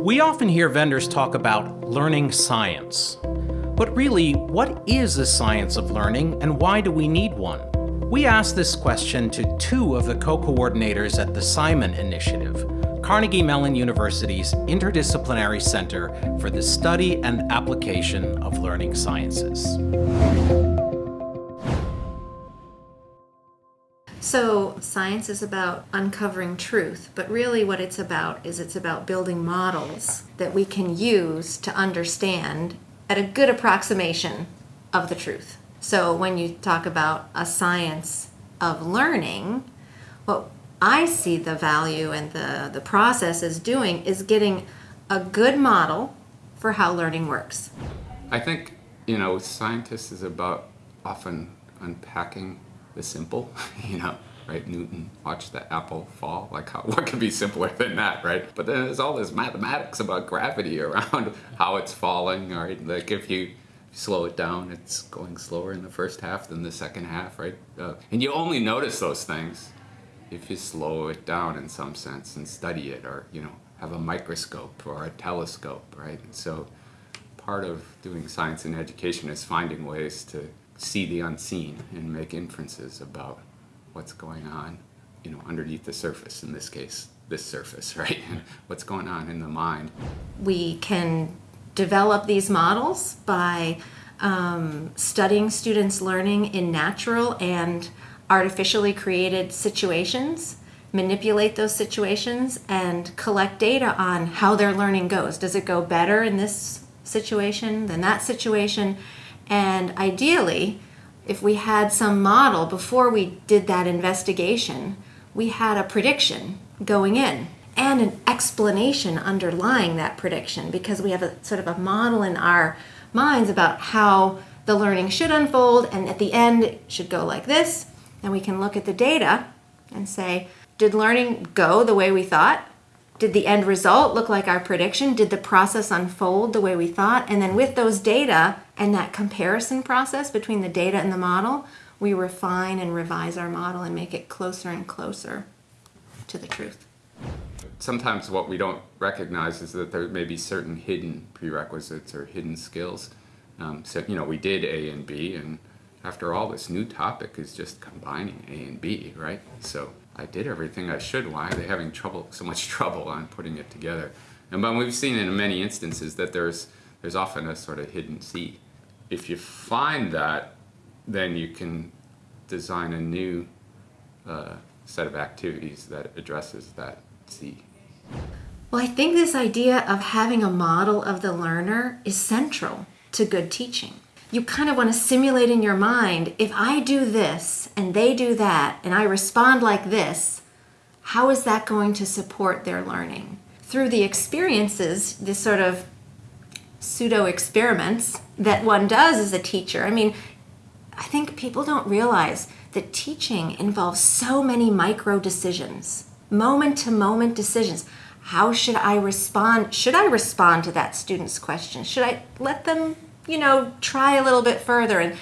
We often hear vendors talk about learning science. But really, what is the science of learning and why do we need one? We asked this question to two of the co-coordinators at the Simon Initiative, Carnegie Mellon University's Interdisciplinary Center for the Study and Application of Learning Sciences. So science is about uncovering truth, but really what it's about is it's about building models that we can use to understand at a good approximation of the truth. So when you talk about a science of learning, what I see the value and the, the process is doing is getting a good model for how learning works. I think, you know, scientists is about often unpacking the simple, you know, right? Newton watched the apple fall. Like, how, what could be simpler than that, right? But then there's all this mathematics about gravity around how it's falling, right? Like, if you slow it down, it's going slower in the first half than the second half, right? Uh, and you only notice those things if you slow it down in some sense and study it, or you know, have a microscope or a telescope, right? And so, part of doing science in education is finding ways to see the unseen and make inferences about what's going on, you know, underneath the surface, in this case, this surface, right? what's going on in the mind. We can develop these models by um, studying students' learning in natural and artificially created situations, manipulate those situations, and collect data on how their learning goes. Does it go better in this situation than that situation? And ideally, if we had some model before we did that investigation, we had a prediction going in and an explanation underlying that prediction because we have a sort of a model in our minds about how the learning should unfold and at the end it should go like this. And we can look at the data and say did learning go the way we thought did the end result look like our prediction? Did the process unfold the way we thought? And then with those data and that comparison process between the data and the model, we refine and revise our model and make it closer and closer to the truth. Sometimes what we don't recognize is that there may be certain hidden prerequisites or hidden skills. Um, so, you know, we did A and B, and after all, this new topic is just combining A and B, right? So I did everything I should. Why are they having trouble, so much trouble on putting it together? And but we've seen in many instances that there's there's often a sort of hidden seed. If you find that, then you can design a new uh, set of activities that addresses that seed. Well, I think this idea of having a model of the learner is central to good teaching you kind of want to simulate in your mind if I do this and they do that and I respond like this, how is that going to support their learning? Through the experiences, this sort of pseudo experiments that one does as a teacher. I mean, I think people don't realize that teaching involves so many micro decisions, moment to moment decisions. How should I respond? Should I respond to that student's question? Should I let them you know, try a little bit further. And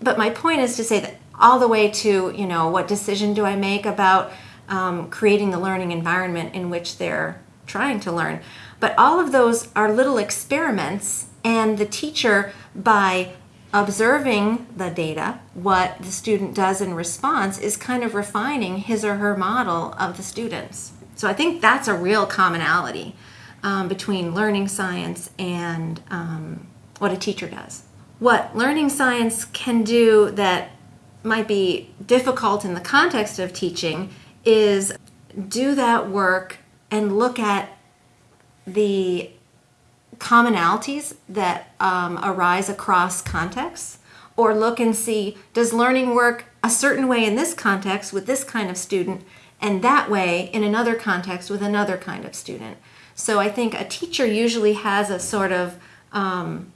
but my point is to say that all the way to, you know, what decision do I make about um, creating the learning environment in which they're trying to learn. But all of those are little experiments, and the teacher, by observing the data, what the student does in response, is kind of refining his or her model of the students. So I think that's a real commonality um, between learning science and um, what a teacher does. What learning science can do that might be difficult in the context of teaching is do that work and look at the commonalities that um, arise across contexts or look and see does learning work a certain way in this context with this kind of student and that way in another context with another kind of student. So I think a teacher usually has a sort of um,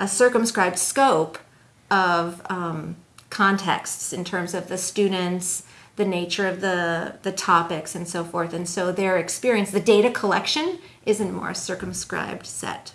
a circumscribed scope of um, contexts in terms of the students, the nature of the, the topics and so forth. And so their experience, the data collection is in more circumscribed set.